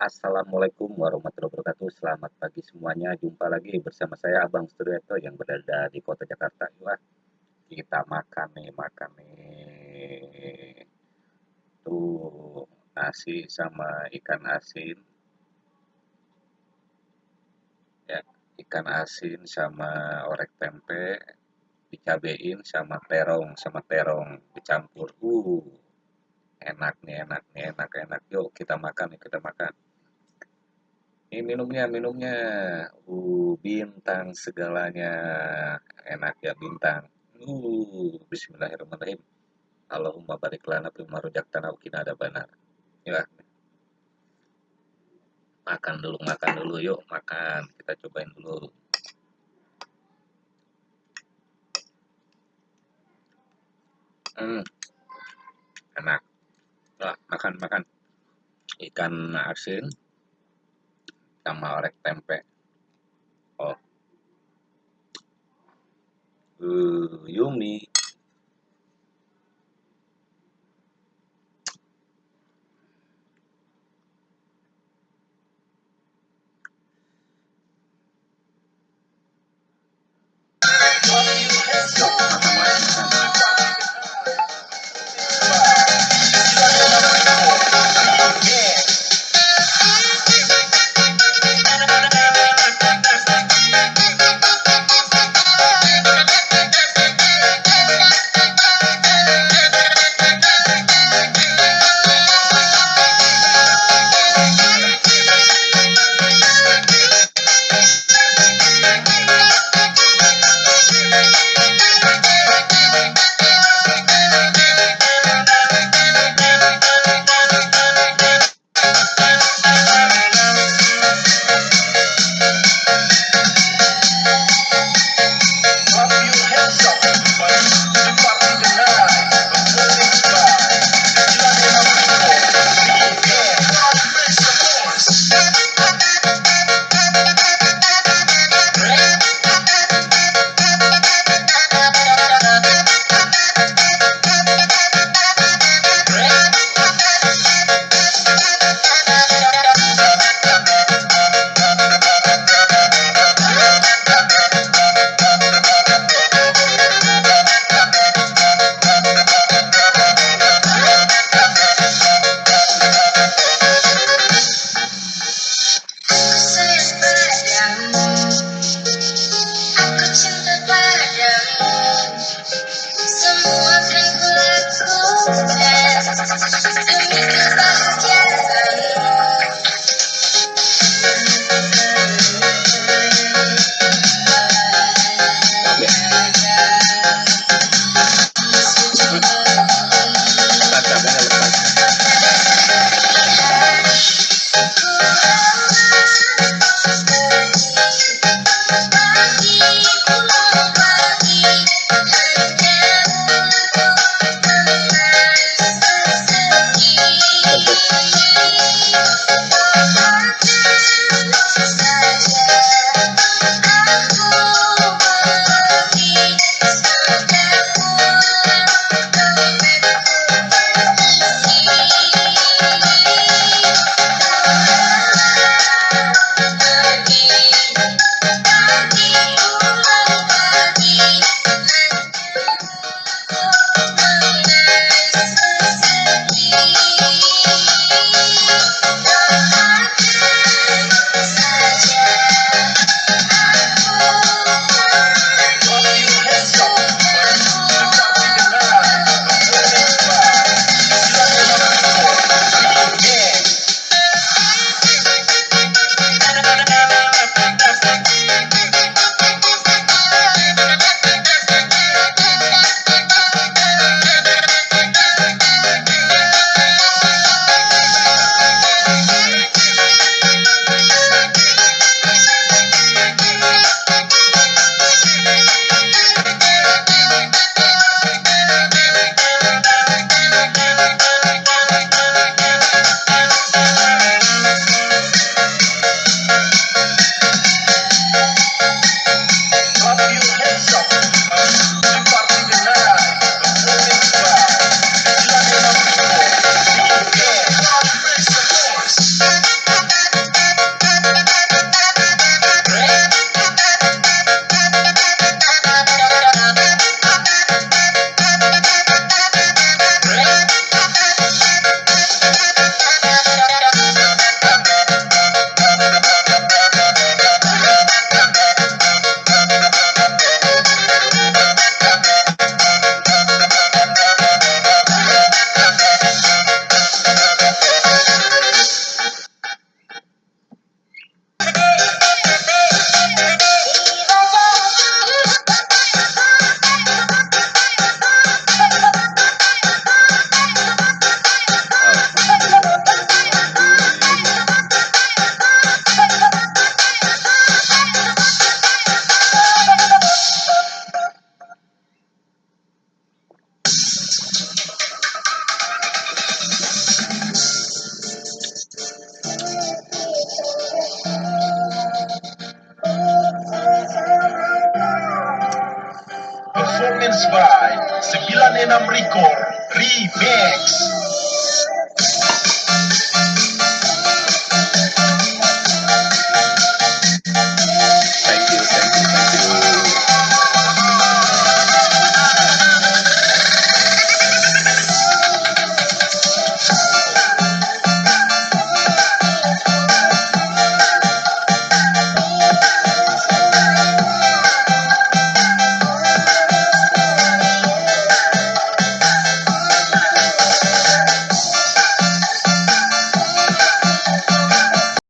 Assalamualaikum warahmatullahi wabarakatuh. Selamat pagi semuanya. Jumpa lagi bersama saya Abang Studioto yang berada di kota Jakarta. Wah, kita makan nih, makan nih. Tuh, nasi sama ikan asin. Ya, ikan asin sama orek tempe dicabein sama terong, sama terong dicampur. Uh, enak nih, enak nih, enak, enak. Yuk kita makan, kita makan. Ini minumnya, minumnya. Uh, bintang segalanya. Enak ya bintang. Uh, bismillahirrahmanirrahim. Allahumma barik lana fima tanah ukina ada benar. Ya. Makan dulu, makan dulu yuk, makan. Kita cobain dulu. Hmm. Enak. Nah, makan, makan. Ikan asin sama orek tempe. Oh. Uh, yummy By 96 Record Remix